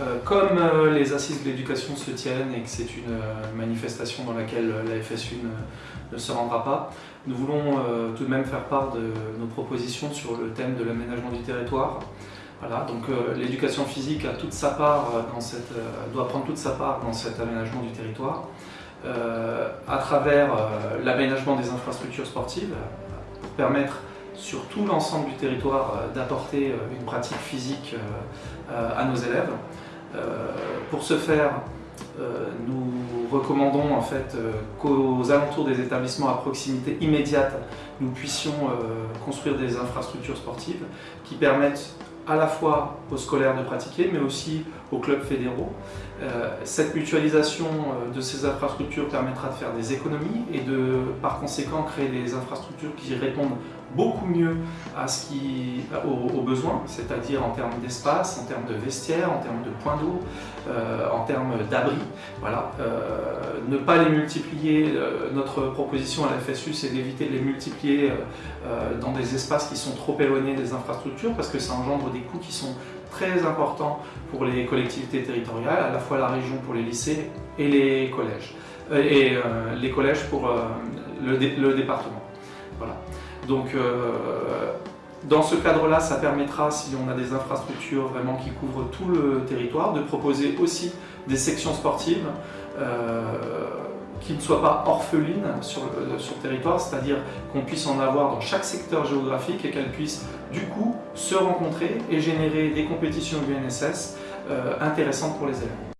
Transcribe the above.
Euh, comme euh, les assises de l'éducation se tiennent et que c'est une euh, manifestation dans laquelle la FSU ne, se rendra pas, nous voulons tout de même faire part de nos propositions sur le thème de l'aménagement du territoire. Voilà, donc l'éducation physique a toute sa part dans cette, doit prendre toute sa part dans cet aménagement du territoire à travers l'aménagement des infrastructures sportives pour permettre sur tout l'ensemble du territoire d'apporter une pratique physique à nos élèves. Euh, pour ce faire, euh, nous recommandons en euh, qu'aux alentours des établissements à proximité immédiate, nous puissions construire des infrastructures sportives qui permettent à la fois aux scolaires de pratiquer, mais aussi aux clubs fédéraux. cette mutualisation de ces infrastructures permettra de faire des économies et de, par conséquent, créer des infrastructures qui répondent beaucoup mieux aux, besoins, c'est-à-dire en termes d'espace, en termes de vestiaires, en termes de points d'eau, euh, en termes d'abri. Voilà. Euh, ne pas les multiplier, euh, notre proposition à la FSU, c'est d'éviter de les multiplier dans des espaces qui sont trop éloignés des infrastructures parce que ça engendre des coûts qui sont très importants pour les collectivités territoriales, à la fois la région pour les lycées et les collèges, et les collèges pour le, le département. Voilà. Donc euh, dans ce cadre-là, ça permettra, si on a des infrastructures vraiment qui couvrent tout le territoire, de proposer aussi des sections sportives euh, qui ne soient pas orphelines sur le, sur le territoire, c'est-à-dire qu'on puisse en avoir dans chaque secteur géographique et qu'elles puissent du coup se rencontrer et générer des compétitions UNSS euh, intéressantes pour les élèves.